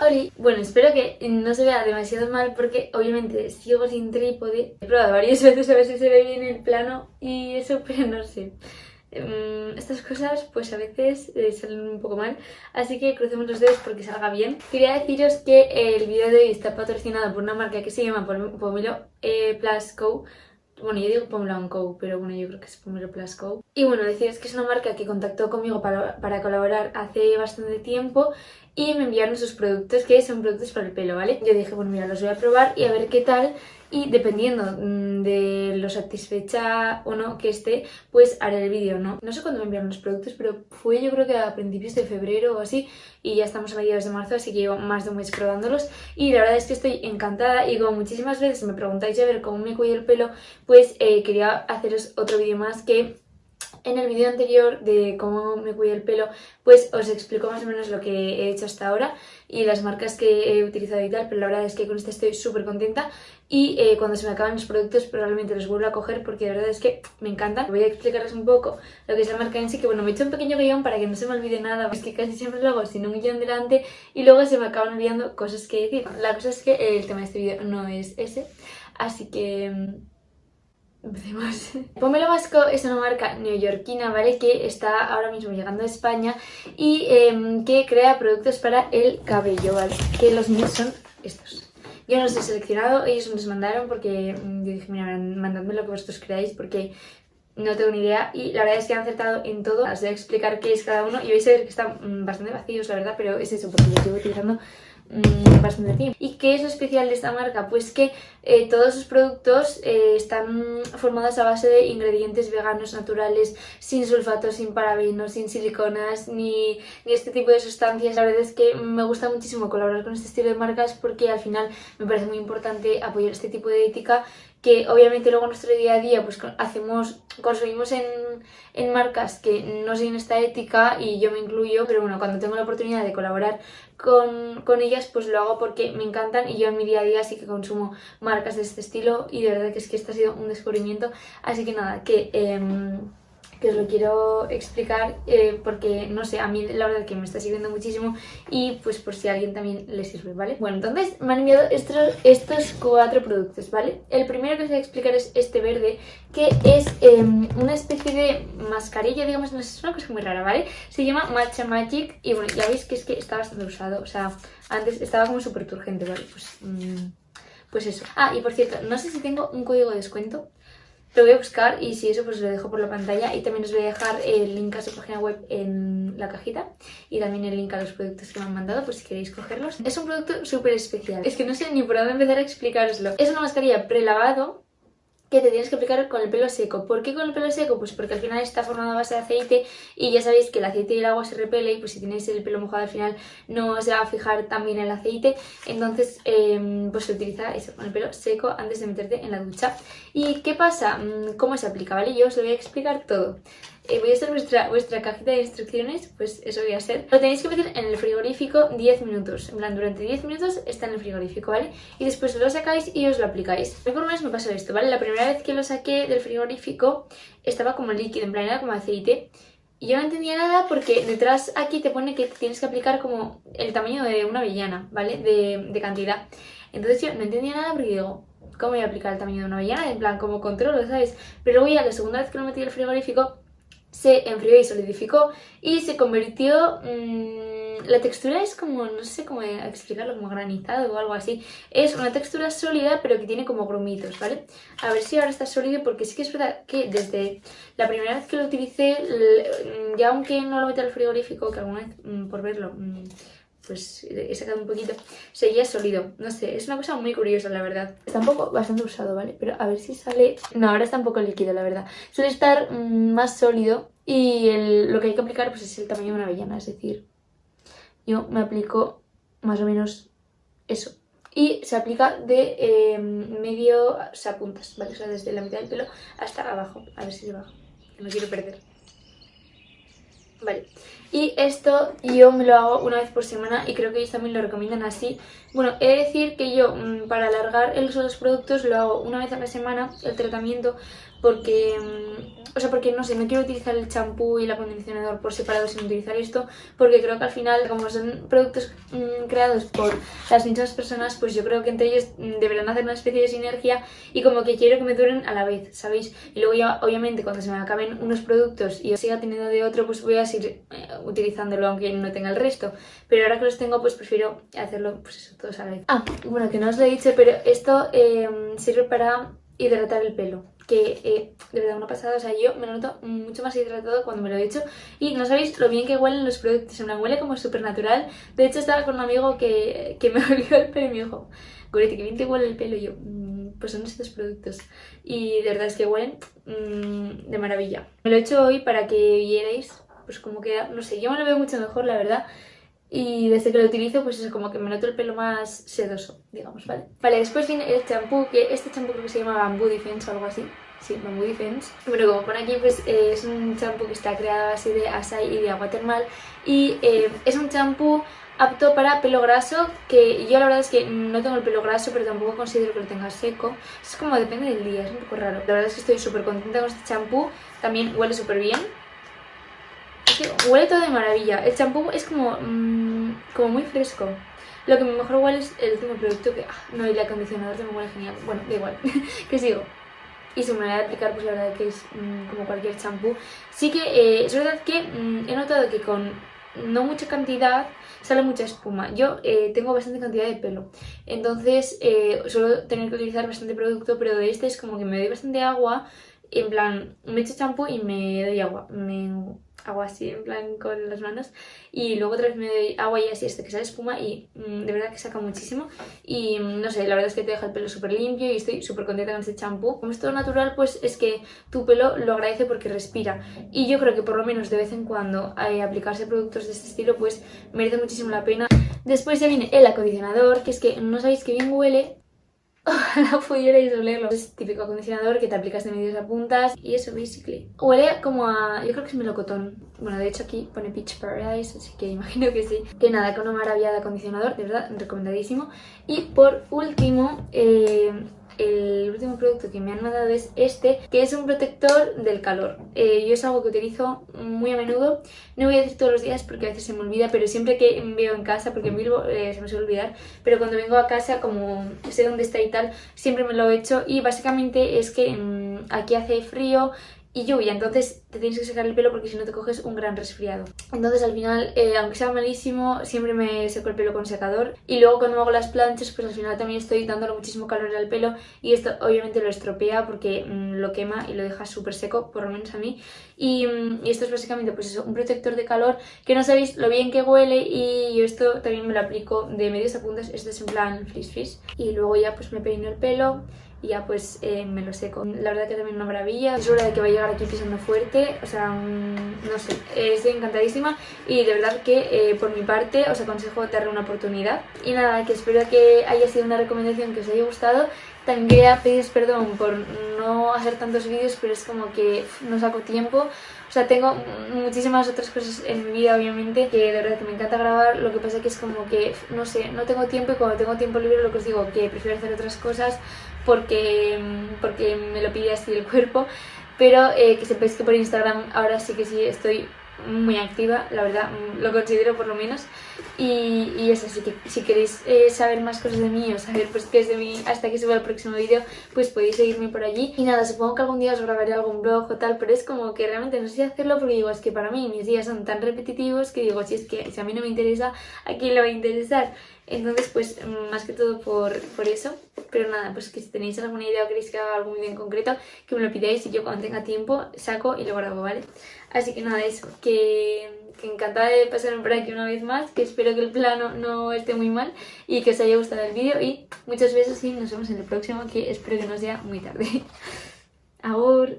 Oli, bueno, espero que no se vea demasiado mal porque obviamente sigo sin trípode. He probado varias veces a ver si se ve bien el plano y eso, pero no sé. Em, estas cosas pues a veces eh, salen un poco mal, así que crucemos los dedos porque salga bien. Quería deciros que el vídeo de hoy está patrocinado por una marca que se llama Pomelo eh, Plus Co bueno, yo digo Pomelo Co, pero bueno, yo creo que es Pomelo Plus Co. Y bueno, deciros que es una marca que contactó conmigo para, colaborar hace bastante tiempo y me enviaron sus productos, que son productos para el pelo, ¿vale? Yo dije, bueno, mira, los voy a probar y a ver qué tal y dependiendo mm, de lo satisfecha o no que esté, pues haré el vídeo, ¿no? No sé cuándo me enviaron los productos, pero fue yo creo que a principios de febrero o así y ya estamos a mediados de marzo, así que llevo más de un mes probándolos y la verdad es que estoy encantada y como muchísimas veces me preguntáis a ver cómo me cuido el pelo, pues eh, quería haceros otro vídeo más que en el vídeo anterior de cómo me cuido el pelo, pues os explico más o menos lo que he hecho hasta ahora y las marcas que he utilizado y tal, pero la verdad es que con este estoy súper contenta y eh, cuando se me acaban los productos probablemente los vuelvo a coger porque la verdad es que me encantan. Voy a explicarles un poco lo que es la marca en sí, que bueno, me he hecho un pequeño guion para que no se me olvide nada, es que casi siempre lo hago sin un guion delante y luego se me acaban olvidando cosas que decir. La cosa es que el tema de este vídeo no es ese, así que mm, Pomelo Vasco es una marca neoyorquina, ¿vale? Que está ahora mismo llegando a España y em, que crea productos para el cabello, ¿vale? Que los míos son estos. Yo no los he seleccionado, ellos me los mandaron porque mm, yo dije, mira, mandadme lo que vosotros creáis porque no tengo ni idea y la verdad es que han acertado en todo. Os voy a explicar qué es cada uno y vais a ver que están mm, bastante vacíos, la verdad, pero es eso, porque yo estoy utilizando Mm, bastante tiempo. ¿Y qué es lo especial de esta marca? Pues que eh, todos sus productos eh, están formados a base de ingredientes veganos naturales, sin sulfatos, sin parabenos, sin siliconas, ni, ni, este tipo de sustancias. La verdad es que me gusta muchísimo colaborar con este estilo de marcas porque al final me parece muy importante apoyar este tipo de ética que obviamente luego nuestro día a día pues hacemos, consumimos en, en, marcas que no siguen esta ética y yo me incluyo, pero bueno, cuando tengo la oportunidad de colaborar con, con, ellas pues lo hago porque me encantan y yo en mi día a día sí que consumo marcas de este estilo y de verdad que es que este ha sido un descubrimiento, así que nada, que... Eh, que os lo quiero explicar eh, porque, no sé, a mí la verdad que me está sirviendo muchísimo y pues por si a alguien también le sirve, ¿vale? Bueno, entonces me han enviado estos, estos cuatro productos, ¿vale? El primero que os voy a explicar es este verde, que es em, una especie de mascarilla, digamos, no sé, es una cosa muy rara, ¿vale? Se llama Matcha Magic y bueno, ya veis que es que está bastante usado, o sea, antes estaba como súper turgente, ¿vale? Pues... Mmm, pues eso. Ah, y por cierto, no sé si tengo un código de descuento lo voy a buscar y si eso pues lo dejo por la pantalla y también os voy a dejar el link a su página web en la cajita y también el link a los productos que me han mandado por si queréis cogerlos. Es un producto súper especial, es que no sé ni por dónde empezar a explicaroslo. Es una mascarilla prelavado que te tienes que aplicar con el pelo seco. ¿Por qué con el pelo seco? Pues porque al final está formado a base de aceite y ya sabéis que el aceite y el agua se repele y pues si tenéis el pelo mojado al final no se va a fijar tan bien el aceite. Entonces em, pues se utiliza eso, con el pelo seco antes de meterte en la ducha. ¿Y qué pasa? Mm, ¿Cómo se aplica? ¿Vale? Yo os lo voy a explicar todo. Voy a hacer vuestra, vuestra cajita de instrucciones, pues eso voy a hacer. Lo tenéis que meter en el frigorífico 10 minutos. En plan, durante 10 minutos está en el frigorífico, ¿vale? Y después lo sacáis y os lo aplicáis. A mí por lo menos me pasó esto, ¿vale? La primera vez que lo saqué del frigorífico estaba como líquido, en plan era como aceite. Y yo no entendía nada porque detrás aquí te pone que tienes que aplicar como el tamaño de una avellana, ¿vale? De, cantidad. Entonces yo no entendía nada porque digo, ¿cómo voy a aplicar el tamaño de una avellana? En plan, como controlo, ¿sabes? Pero luego ya la segunda vez que lo metí el frigorífico se enfrió y solidificó y se convirtió... Mmm, la textura es como, no sé cómo explicarlo, como granizado o algo así. Es una textura sólida pero que tiene como grumitos, ¿vale? A ver si ahora está sólido porque sí que es verdad que desde la primera vez que lo utilicé, ya aunque no lo metí al frigorífico, que alguna vez mm, por verlo mm, pues he sacado un poquito, seguía sólido. No sé, es una cosa muy curiosa, la verdad. Está un poco bastante usado, ¿vale? Pero a ver si sale... No, ahora está un poco líquido, la verdad. Suele estar mm, más sólido y lo que hay que aplicar pues es el tamaño de una avellana, es decir, yo me aplico más o menos eso. Y se aplica de em, medio, o puntas, ¿vale? O sea, desde la mitad del pelo hasta abajo. A ver si se baja, no quiero perder. Vale, Y esto yo me lo hago una vez por semana y creo que ellos también lo recomiendan así. Bueno, he de decir que yo mm, para alargar el uso de los productos lo hago una vez a la semana, el tratamiento, porque, mm, o sea, porque no sé, no quiero utilizar el champú y el acondicionador por separado sin utilizar esto, porque creo que al final, como son productos mmm, creados por las mismas personas, pues yo creo que entre ellos mm, deberán hacer una especie de sinergia y como que quiero que me duren a la vez, ¿sabéis? Y luego ya, obviamente, cuando se me acaben unos productos y yo siga teniendo de otro, pues voy a seguir eh, utilizándolo aunque no tenga el resto. Pero ahora que los tengo, pues prefiero hacerlo, pues eso, todos a la vez. Ah, bueno, que no os lo he dicho, pero esto eh, sirve para hidratar el pelo que eh, de verdad una pasada, o sea, yo me lo noto mucho más hidratado cuando me lo he hecho. Y no sabéis lo bien que huelen los productos, me huele como súper natural, de hecho estaba con un amigo que, que me olió el pelo y me dijo, Gorete, que bien te huele el pelo, y yo, mm, pues son estos productos y de verdad es que huelen mmm, de maravilla. Me lo he hecho hoy para que vierais pues como queda, no sé, yo me lo veo mucho mejor la verdad y desde que lo utilizo pues es como que me noto el pelo más sedoso, digamos, ¿vale? Vale, después viene el champú, que este champú creo que se llama Bamboo Defense o algo así. Sí, Bamboo Defense. Bueno, como pone aquí, pues eh, es un champú que está creado así de asai y de agua termal. Y eh, es un champú apto para pelo graso, que yo la verdad es que no tengo el pelo graso, pero tampoco considero que lo tenga seco. Es como depende del día, es un poco raro. La verdad es que estoy súper contenta con este champú, también huele súper bien huele todo de maravilla. El champú es como, mmm, como muy fresco. Lo que mejor huele es el último producto que... Ah, no, y el acondicionador también huele genial. Bueno, da igual. que sigo. Y su manera de aplicar, pues la verdad que es mmm, como cualquier champú. Sí que eh, es verdad que mmm, he notado que con no mucha cantidad sale mucha espuma. Yo eh, tengo bastante cantidad de pelo, entonces eh, suelo tener que utilizar bastante producto, pero de este es como que me doy bastante agua, en plan, me echo champú y me doy agua. Me hago así en plan con las manos y luego otra vez me doy agua y así hasta que sale espuma y mm, de verdad que saca muchísimo y mm, no sé, la verdad es que te deja el pelo súper limpio y estoy súper contenta con este champú. Como es todo natural pues es que tu pelo lo agradece porque respira y yo creo que por lo menos de vez en cuando eh, aplicarse productos de este estilo pues merece muchísimo la pena. Después ya viene el acondicionador que es que no sabéis que bien huele ojalá pudierais olerlo. Es típico acondicionador que te aplicas de medios a puntas y eso, basically. Huele como a... yo creo que es melocotón. Bueno, de hecho aquí pone Peach Paradise, así que imagino que sí. Que nada, con una maravilla de acondicionador, de verdad, recomendadísimo. Y por último, eh, el último producto que me han mandado es este, que es un protector del calor. Eh, yo es algo que utilizo muy a menudo, no voy a decir todos los días porque a veces se me olvida, pero siempre que veo en casa, porque en Bilbo eh, se me suele olvidar, pero cuando vengo a casa, como sé dónde está y tal, siempre me lo he hecho y básicamente es que mmm, aquí hace frío, y lluvia, entonces te tienes que secar el pelo porque si no te coges un gran resfriado. Entonces al final, eh, aunque sea malísimo, siempre me seco el pelo con secador. Y luego cuando hago las planchas, pues al final también estoy dándole muchísimo calor al pelo y esto obviamente lo estropea porque mmm, lo quema y lo deja súper seco, por lo menos a mí. Y, mmm, y, esto es básicamente pues eso, un protector de calor que no sabéis lo bien que huele y yo esto también me lo aplico de medios a puntas, esto es en plan frizz frizz. Y luego ya pues me peino el pelo y ya pues eh, me lo seco. La verdad que también una maravilla, es hora de que va a llegar aquí pisando fuerte, o sea, no sé, estoy encantadísima y de verdad que eh, por mi parte os aconsejo darle una oportunidad. Y nada, que espero que haya sido una recomendación que os haya gustado. También quería pediros perdón por no hacer tantos vídeos, pero es como que no saco tiempo. O sea, tengo muchísimas otras cosas en mi vida, obviamente, que de verdad que me encanta grabar. Lo que pasa que es como que, no sé, no tengo tiempo y cuando tengo tiempo libre lo que os digo, que prefiero hacer otras cosas porque, porque me lo pide así el cuerpo. Pero eh, que sepáis que por Instagram ahora sí que sí estoy muy activa, la verdad, mm, lo considero por lo menos. Y, y eso, así que si queréis eh, saber más cosas de mí o saber pues qué es de mí hasta que suba el próximo vídeo, pues podéis seguirme por allí. Y nada, supongo que algún día os grabaré algún blog o tal, pero es como que realmente no sé hacerlo porque digo, es que para mí mis días son tan repetitivos que digo, si es que si a mí no me interesa, ¿a quién le va a interesar? Entonces, pues más que todo por, por eso. Pero nada, pues que si tenéis alguna idea o queréis que haga algún vídeo en concreto, que me lo pidáis y yo cuando tenga tiempo saco y lo grabo, ¿vale? Así que nada, eso, que, que encantada de pasarme por aquí una vez más, que espero que el plano no esté muy mal y que os haya gustado el vídeo y muchos besos y nos vemos en el próximo, que espero que no sea muy tarde. Ahora.